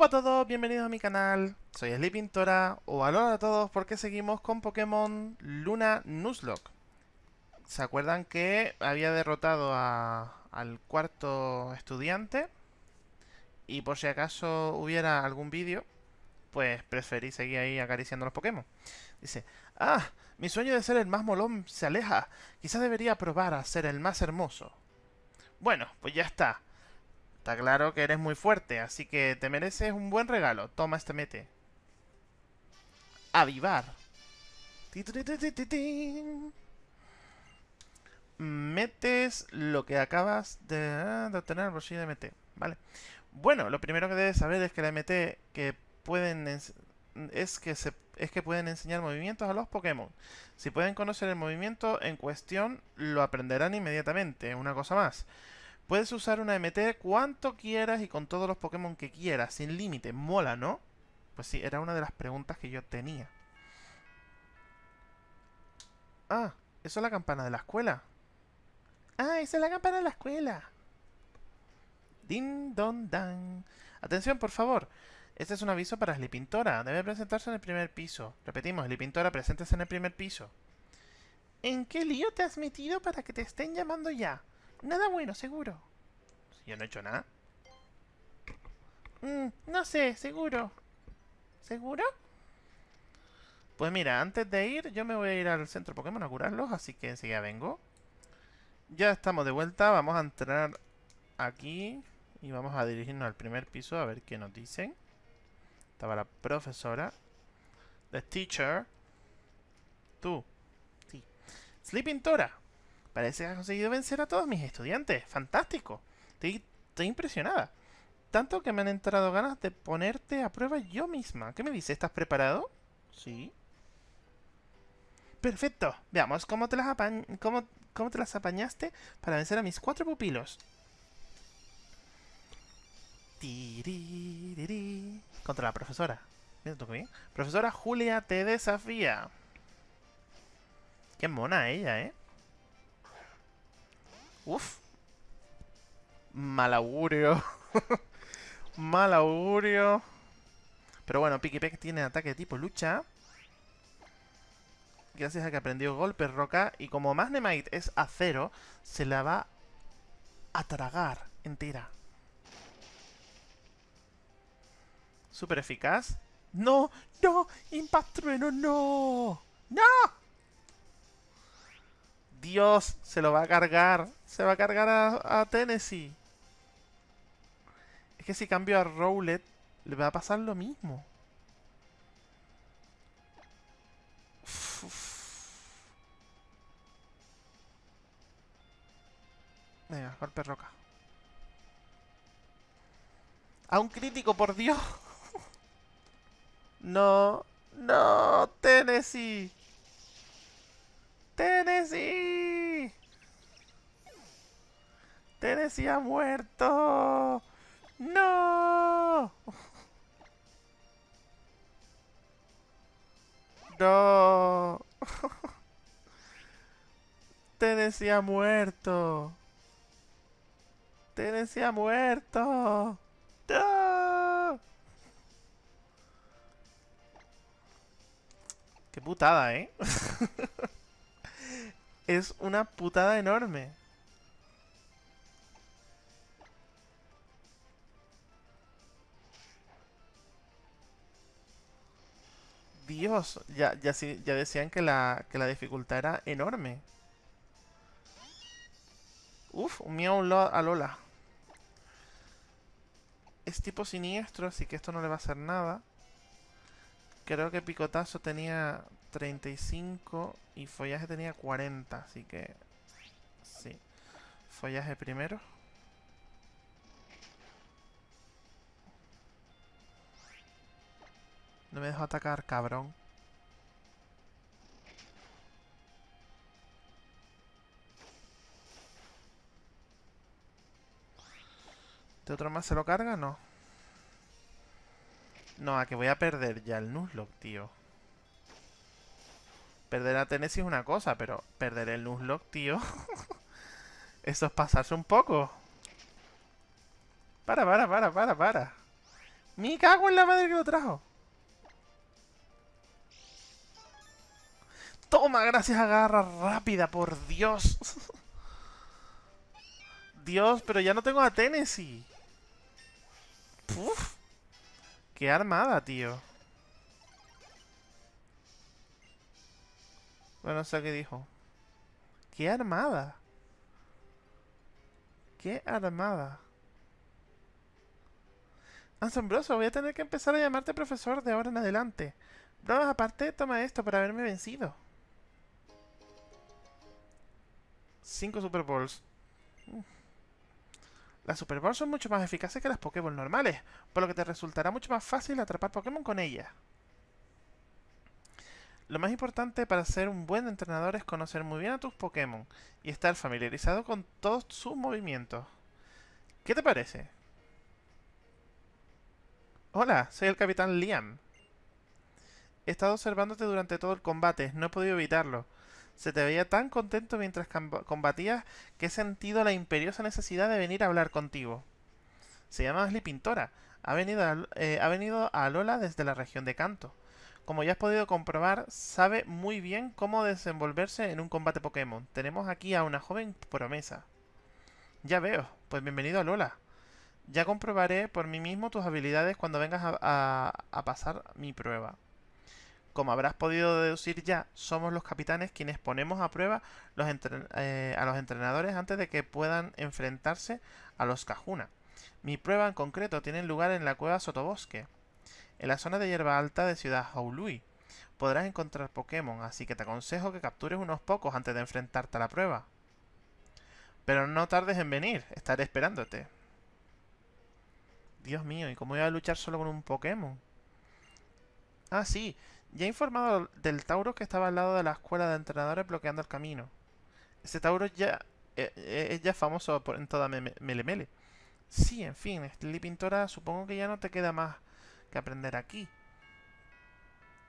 Hola a todos, bienvenidos a mi canal, soy Sleepintora, o hola a todos porque seguimos con Pokémon Luna Nuzlocke. ¿Se acuerdan que había derrotado a, al cuarto estudiante? Y por si acaso hubiera algún vídeo, pues preferí seguir ahí acariciando los Pokémon. Dice, ah, mi sueño de ser el más molón se aleja, quizás debería probar a ser el más hermoso. Bueno, pues ya está. Está claro que eres muy fuerte, así que te mereces un buen regalo. Toma este mete. Avivar. Metes lo que acabas de, obtener al bolsillo de MT. Vale. Bueno, lo primero que debes saber es que la MT que pueden es que es que pueden enseñar movimientos a los Pokémon. Si pueden conocer el movimiento en cuestión, lo aprenderán inmediatamente. Una cosa más. Puedes usar una MT cuanto quieras y con todos los Pokémon que quieras, sin límite. Mola, ¿no? Pues sí, era una de las preguntas que yo tenía. Ah, eso es la campana de la escuela. Ah, esa es la campana de la escuela. Din don dan. Atención, por favor. Este es un aviso para Slipintora. Debe presentarse en el primer piso. Repetimos, Slipintora, presentes en el primer piso. ¿En qué lío te has metido para que te estén llamando ya? Nada bueno, seguro. Si yo no he hecho nada. Mm, no sé, seguro. ¿Seguro? Pues mira, antes de ir, yo me voy a ir al centro Pokémon a curarlos, así que enseguida vengo. Ya estamos de vuelta, vamos a entrar aquí y vamos a dirigirnos al primer piso a ver qué nos dicen. Estaba la profesora. The teacher. Tú. Sí. Sleeping Tora. Parece que has conseguido vencer a todos mis estudiantes. ¡Fantástico! Estoy, impresionada. Tanto que me han entrado ganas de ponerte a prueba yo misma. ¿Qué me dices? ¿Estás preparado? Sí. Perfecto. Veamos cómo te las, cómo, cómo te las apañaste para vencer a mis cuatro pupilos. Contra la profesora. Bien. Profesora Julia te desafía. Qué mona ella, ¿eh? Uf. Mal augurio. Mal augurio. Pero bueno, Pikipek tiene ataque tipo lucha. Gracias a que aprendió golpe roca. Y como Magnemite es acero, se la va a tragar entera. Súper eficaz. ¡No! ¡No! ¡Impact Trueno! ¡No! ¡No! Dios, se lo va a cargar. Se va a cargar a, Tennessee. Es que si cambio a Rowlet, le va a pasar lo mismo. Venga, golpe roca. A un crítico, por Dios. no, no, Tennessee. Tennessee. Tennessee ha muerto. No. No. Tennessee ha muerto. Tennessee ha muerto. No. Qué putada, ¿eh? es una putada enorme. Dios, ya, ya, ya decían que la, que la dificultad era enorme. Uf, un mío a Lola. Es tipo siniestro, así que esto no le va a hacer nada. Creo que Picotazo tenía 35 y Follaje tenía 40, así que... Sí. Follaje primero. No me dejo atacar, cabrón. ¿De otro más se lo carga? No. No, a que voy a perder ya el Nuzlocke, tío. Perder a Tennessee es una cosa, pero perder el Nuzlocke, tío... Eso es pasarse un poco. Para, para, para, para, para. ¡Me cago en la madre que lo trajo! Toma, gracias a garra rápida, por Dios. Dios, pero ya no tengo a Tennessee. Puf. Qué armada, tío. Bueno, no sé qué dijo. Qué armada. Qué armada. Asombroso, voy a tener que empezar a llamarte profesor de ahora en adelante. Bromas aparte, toma esto para haberme vencido. Cinco Super Bowls. Las Super Bowls son mucho más eficaces que las Pokéball normales, por lo que te resultará mucho más fácil atrapar Pokémon con ellas. Lo más importante para ser un buen entrenador es conocer muy bien a tus Pokémon y estar familiarizado con todos sus movimientos. ¿Qué te parece? Hola, soy el Capitán Liam. He estado observándote durante todo el combate, no he podido evitarlo. Se te veía tan contento mientras combatías que he sentido la imperiosa necesidad de venir a hablar contigo. Se llama Ashley Pintora. Ha venido, a, eh, ha venido a Lola desde la región de Canto. Como ya has podido comprobar, sabe muy bien cómo desenvolverse en un combate Pokémon. Tenemos aquí a una joven promesa. Ya veo. Pues bienvenido a Lola. Ya comprobaré por mí mismo tus habilidades cuando vengas a pasar mi prueba. Como habrás podido deducir ya, somos los capitanes quienes ponemos a prueba eh, a los entrenadores antes de que puedan enfrentarse a los Cajuna. Mi prueba en concreto tiene lugar en la cueva Sotobosque, en la zona de hierba alta de Ciudad Haului. Podrás encontrar Pokémon, así que te aconsejo que captures unos pocos antes de enfrentarte a la prueba. Pero no tardes en venir, estaré esperándote. Dios mío, ¿y cómo voy a luchar solo con un Pokémon? Ah, sí, ya he informado del Tauro que estaba al lado de la escuela de entrenadores bloqueando el camino. Ese Tauro ya eh, eh, es ya famoso por, en toda Melemele. Sí, en fin, Lili Pintora, supongo que ya no te queda más que aprender aquí.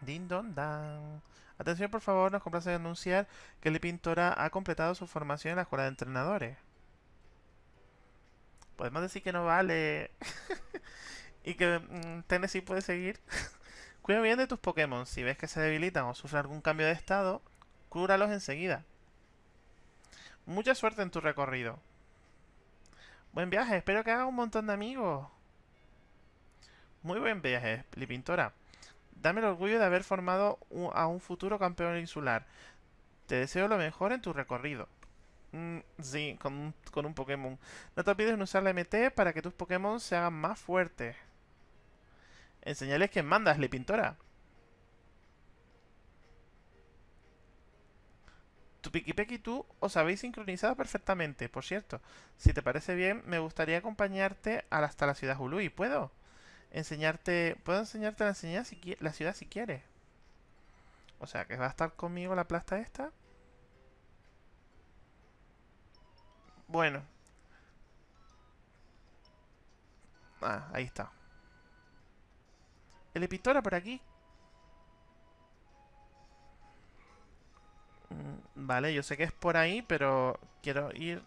Din don dan. Atención, por favor, nos complace anunciar que Lili Pintora ha completado su formación en la escuela de entrenadores. Podemos decir que no vale. y que mm, Tennessee puede seguir. Cuida bien de tus Pokémon. Si ves que se debilitan o sufren algún cambio de estado, cúralos enseguida. Mucha suerte en tu recorrido. Buen viaje, espero que hagas un montón de amigos. Muy buen viaje, Lipintora. Dame el orgullo de haber formado a un futuro campeón insular. Te deseo lo mejor en tu recorrido. Mm, sí, con, con un Pokémon. No te olvides de usar la MT para que tus Pokémon se hagan más fuertes. Enseñales quién mandas, le pintora. Tu Pikipek y tú os habéis sincronizado perfectamente. Por cierto, si te parece bien, me gustaría acompañarte hasta la ciudad Hului. ¿Puedo? Enseñarte... ¿Puedo enseñarte la, si la ciudad si quieres? O sea, que va a estar conmigo la plasta esta. Bueno. Ah, ahí está. El Epitora por aquí. Mm, vale, yo sé que es por ahí, pero quiero ir...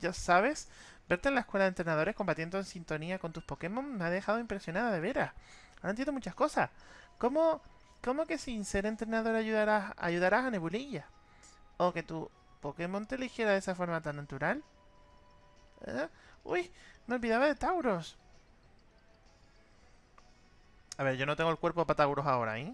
Ya sabes, verte en la escuela de entrenadores combatiendo en sintonía con tus Pokémon me ha dejado impresionada de veras. Ahora entiendo muchas cosas. ¿Cómo, cómo que sin ser entrenador ayudarás, ayudarás a Nebulilla? ¿O que tu Pokémon te eligiera de esa forma tan natural? ¿Eh? Uy, me olvidaba de Tauros. A ver, yo no tengo el cuerpo para Tauros ahora, ¿eh?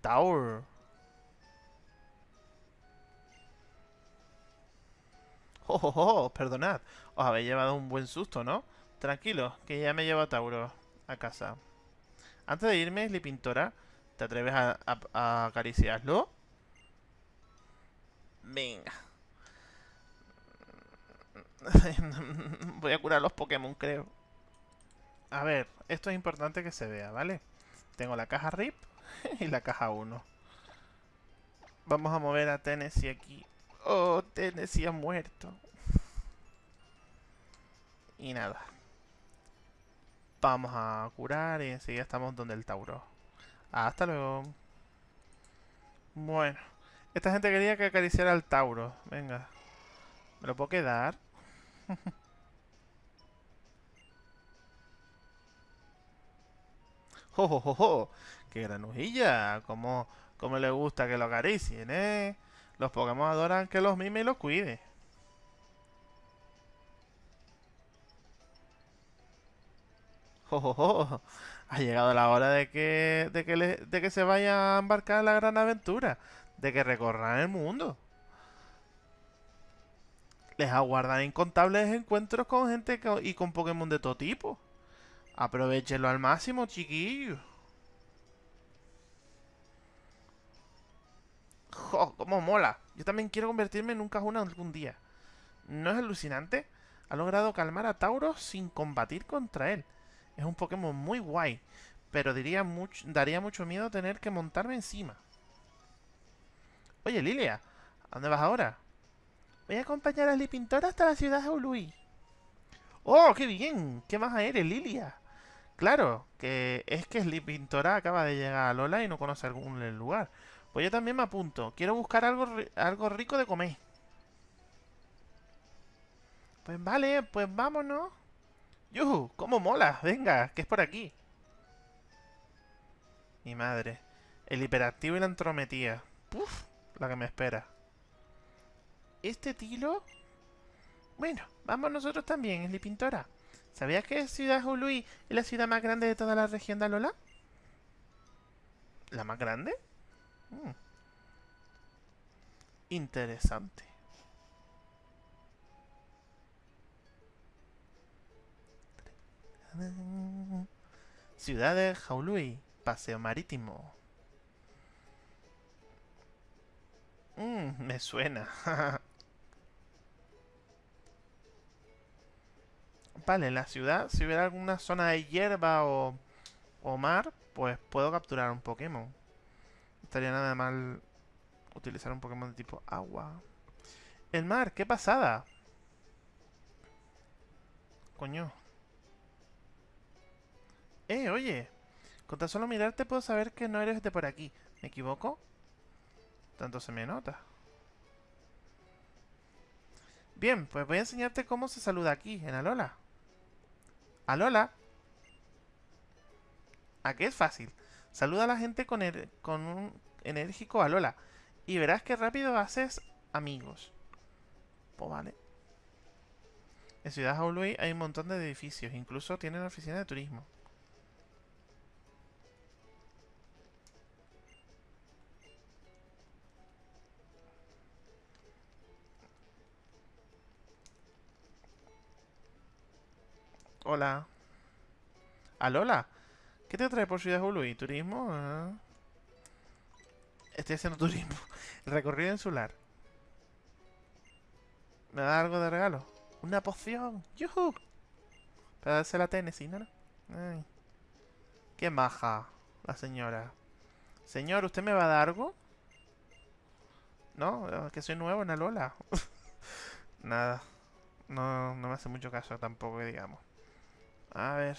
Taur. Oh, oh, oh, perdonad. Os habéis llevado un buen susto, ¿no? Tranquilo, que ya me llevo a Tauro a casa. Antes de irme, Lipintora, ¿te atreves a, a acariciarlo? Venga. Voy a curar los Pokémon, creo. A ver, esto es importante que se vea, ¿vale? Tengo la caja RIP y la caja 1. Vamos a mover a Tennessee aquí. Oh, Tennessee ha muerto. Y nada. Vamos a curar y enseguida estamos donde el Tauro. Hasta luego. Bueno. Esta gente quería que acariciara al Tauro. Venga. ¿Me lo puedo quedar? ¡Jo, jo, jo, jo! ¡Qué granujilla! Como, como le gusta que lo acaricien, ¿eh? Los Pokémon adoran que los mime y los cuide. ¡Jo, jo, jo! Ha llegado la hora de que, de que, se vaya a embarcar en la gran aventura. De que recorran el mundo. Les aguardan incontables encuentros con gente y con Pokémon de todo tipo. Aprovechenlo al máximo, chiquillos. ¡Jo! ¡Cómo mola! Yo también quiero convertirme en un Cajuna algún día. ¿No es alucinante? Ha logrado calmar a Tauros sin combatir contra él. Es un Pokémon muy guay, pero diría daría mucho miedo tener que montarme encima. Oye, Lilia, ¿a dónde vas ahora? Voy a acompañar a Lipintora hasta la ciudad de Ului. ¡Oh, qué bien! ¿Qué más eres, Lilia? Claro, que es que Lipintora acaba de llegar a Lola y no conoce algún lugar. Pues yo también me apunto. Quiero buscar algo, algo rico de comer. Pues vale, pues vámonos. ¡Yuhu! ¡Cómo mola! Venga, que es por aquí. Mi madre. El hiperactivo y la entrometida. Puf, la que me espera. ¿Este tilo? Bueno, vamos nosotros también, es Pintora. ¿Sabías que Ciudad Ului es la ciudad más grande de toda la región de Alola? ¿La más grande? Mm. Interesante. Ciudad de Jaului, paseo marítimo. Mm, me suena. vale, la ciudad, si hubiera alguna zona de hierba o, o mar, pues puedo capturar un Pokémon. Estaría nada mal utilizar un Pokémon de tipo agua. El mar, qué pasada. Coño. Eh, oye. Con tan solo mirarte puedo saber que no eres de por aquí. ¿Me equivoco? Tanto se me nota. Bien, pues voy a enseñarte cómo se saluda aquí, en Alola. Alola. ¿A qué es fácil? Saluda a la gente con, er- con un enérgico Alola. Y verás que rápido haces amigos. Pues vale. En Ciudad Jaului hay un montón de edificios. Incluso tienen oficina de turismo. Hola. Alola. ¿Qué te trae por Ciudad Jaului? ¿Turismo? Ah. Estoy haciendo turismo. Recorrido insular. ¿Me da algo de regalo? ¡Una poción! ¡Yuhu! Para darse la Tennessee, ¿no? ¡Qué maja la señora! Señor, ¿usted me va a dar algo? No, es que soy nuevo en Alola. Nada. No, no me hace mucho caso tampoco, digamos. A ver.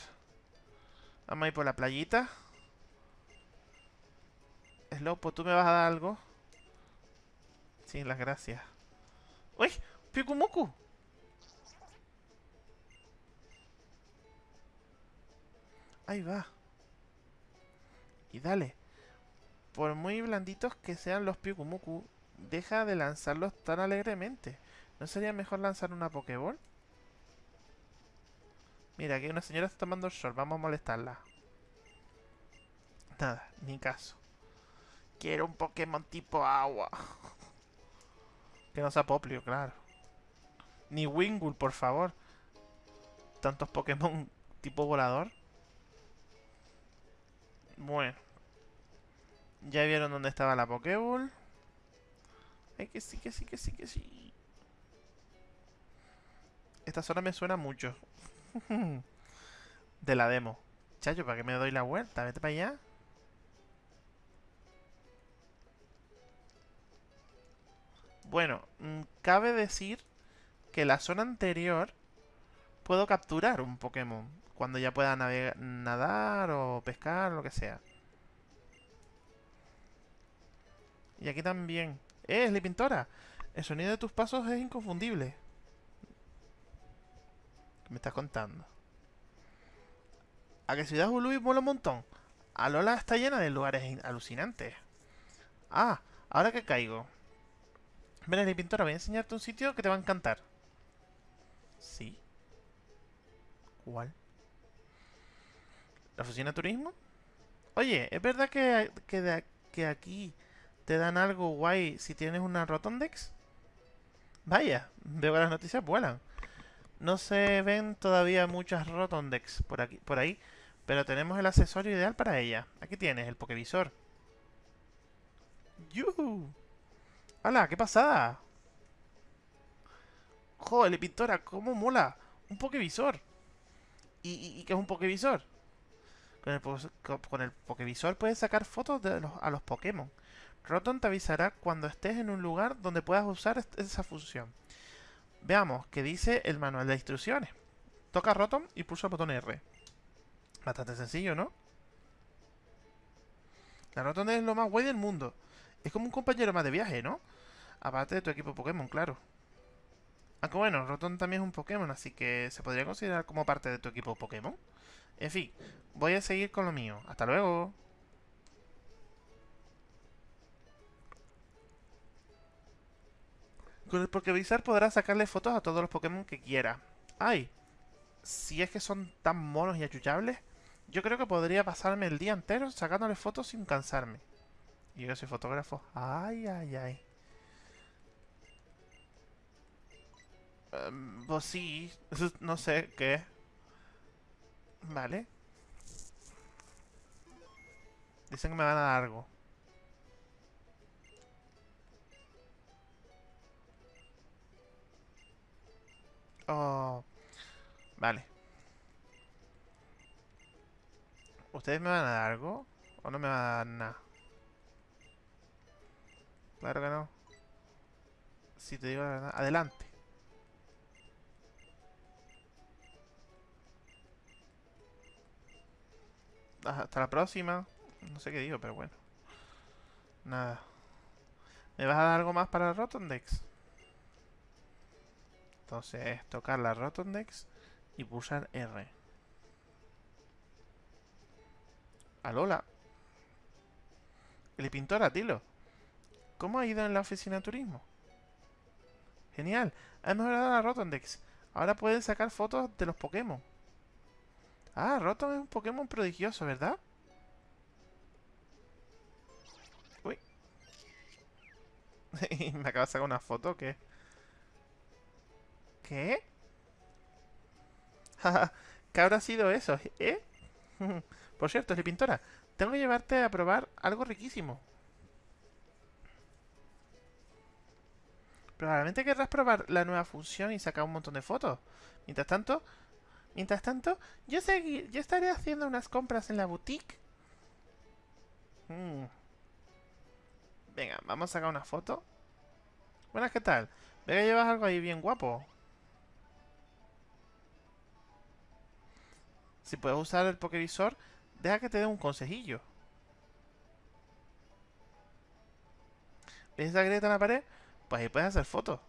Vamos a ir por la playita. Slopo, ¿tú me vas a dar algo? Sí, las gracias. ¡Uy! ¡Pikumuku! Ahí va. Y dale. Por muy blanditos que sean los Pikumuku, deja de lanzarlos tan alegremente. ¿No sería mejor lanzar una Pokéball? Mira, aquí una señora está tomando el sol. Vamos a molestarla. Nada, ni caso. Quiero un Pokémon tipo agua. que no sea Poplio, claro. Ni Wingull, por favor. Tantos Pokémon tipo volador. Bueno. Ya vieron dónde estaba la Pokéball. Ay, que sí, que sí, que sí, que sí. Esta zona me suena mucho. De la demo. Chacho, ¿para qué me doy la vuelta? Vete para allá. Bueno, mm, cabe decir que la zona anterior puedo capturar un Pokémon cuando ya pueda nadar o pescar, lo que sea. Y aquí también. ¡Eh, Pintora! El sonido de tus pasos es inconfundible. ¿Qué me estás contando? ¿A que Ciudad Ului mola un montón? Alola está llena de lugares alucinantes. Ah, ahora que caigo. Ven, pintora, voy a enseñarte un sitio que te va a encantar. Sí. ¿Cuál? ¿La oficina de turismo? Oye, ¿es verdad que, que, que aquí te dan algo guay si tienes una Rotondex? Vaya, veo que las noticias vuelan. No se ven todavía muchas Rotondex por, aquí, por ahí, pero tenemos el accesorio ideal para ella. Aquí tienes, el Pokevisor. ¡Yuhu! ¡Hala! ¡Qué pasada! ¡Joder, pintora! ¿Cómo mola? Un Pokevisor. ¿Y, y, qué es un Pokevisor? Con el, con Pokevisor puedes sacar fotos de a los Pokémon. Rotom te avisará cuando estés en un lugar donde puedas usar esa función. Veamos qué dice el manual de instrucciones. Toca Rotom y pulsa el botón R. Bastante sencillo, ¿no? La Rotom es lo más guay del mundo. Es como un compañero más de viaje, ¿no? Aparte de tu equipo Pokémon, claro. Aunque bueno, Rotom también es un Pokémon, así que se podría considerar como parte de tu equipo Pokémon. En fin, voy a seguir con lo mío. Hasta luego. Con el Pokévisor podrás sacarle fotos a todos los Pokémon que quiera. ¡Ay! Si es que son tan monos y achuchables, yo creo que podría pasarme el día entero sacándole fotos sin cansarme. Y yo soy fotógrafo. ¡Ay, ay, ay! Um, pues sí, no sé qué. Vale. Dicen que me van a dar algo. Oh. Vale. ¿Ustedes me van a dar algo? ¿O no me van a dar nada? Claro que no. Si te digo la verdad. Adelante. Hasta la próxima. No sé qué digo, pero bueno. Nada. ¿Me vas a dar algo más para Rotondex? Entonces, tocar la Rotondex y pulsar R. Alola. El pintor Tilo. ¿Cómo ha ido en la oficina de turismo? Genial. Ha mejorado la Rotondex. Ahora pueden sacar fotos de los Pokémon. Ah, Rotom es un Pokémon prodigioso, ¿verdad? Uy. Me acaba de sacar una foto, ¿qué? ¿Qué? ¿Qué habrá sido eso? ¿Eh? Por cierto, pintora, tengo que llevarte a probar algo riquísimo. Probablemente querrás probar la nueva función y sacar un montón de fotos. Mientras tanto, mientras tanto, yo seguir, yo estaré haciendo unas compras en la boutique. Mm. Venga, vamos a sacar una foto. Buenas, ¿qué tal? Veo que llevas algo ahí bien guapo. Si puedes usar el Pokevisor, deja que te dé un consejillo. ¿Ves esa grieta en la pared? Pues ahí puedes hacer fotos.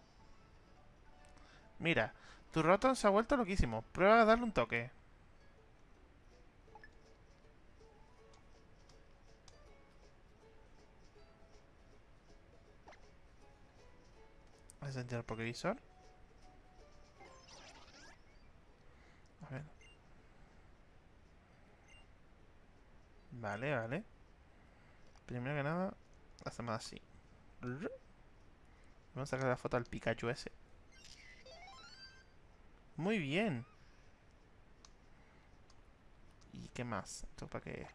Mira, tu Rotom se ha vuelto loquísimo. Prueba a darle un toque. ¿Has sentido el Pokevisor? Vale, vale. Primero que nada, hacemos así. Vamos a sacar la foto al Pikachu ese. Muy bien. ¿Y qué más? ¿Esto para qué?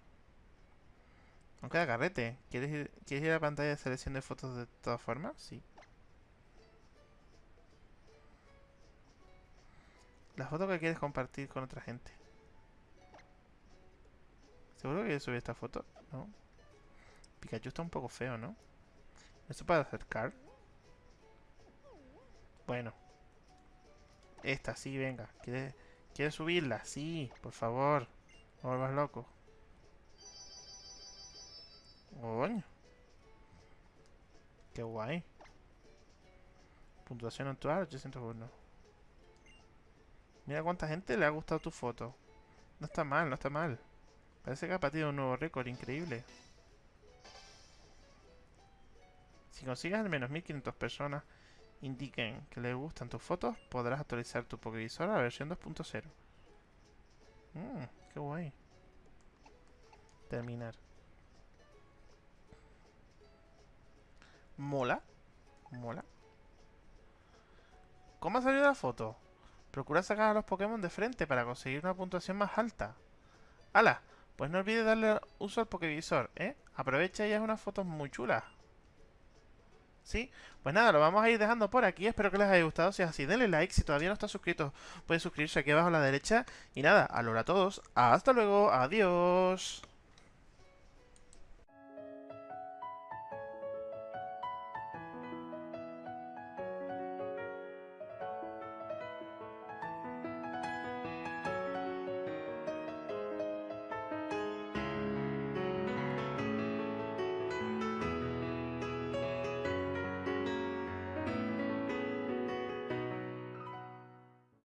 Aunque da carrete. ¿Quieres ¿Quieres ir a la pantalla de selección de fotos de todas formas? Sí. La foto que quieres compartir con otra gente. ¿Seguro que subí esta foto? No. Pikachu está un poco feo, ¿no? ¿Esto para acercar? Bueno. Esta, sí, venga. ¿Quieres, ¿Quieres subirla? Sí, por favor. No vuelvas loco. Coño. Qué guay. Puntuación actual, 801. Mira cuánta gente le ha gustado tu foto. No está mal, no está mal. Parece que ha batido un nuevo récord, increíble. Si consigues al menos 1500 personas indiquen que les gustan tus fotos, podrás actualizar tu Pokevisor a la versión 2.0. Mmm, qué guay. Terminar. Mola. Mola. ¿Cómo ha salido la foto? Procura sacar a los Pokémon de frente para conseguir una puntuación más alta. ¡Hala! Pues no olvides darle uso al Pokévisor, ¿eh? Aprovecha y haz unas fotos muy chulas. ¿Sí? Pues nada, lo vamos a ir dejando por aquí. Espero que les haya gustado. Si es así, denle like. Si todavía no está suscrito, puede suscribirse aquí abajo a la derecha. Y nada, a a todos. Hasta luego. Adiós.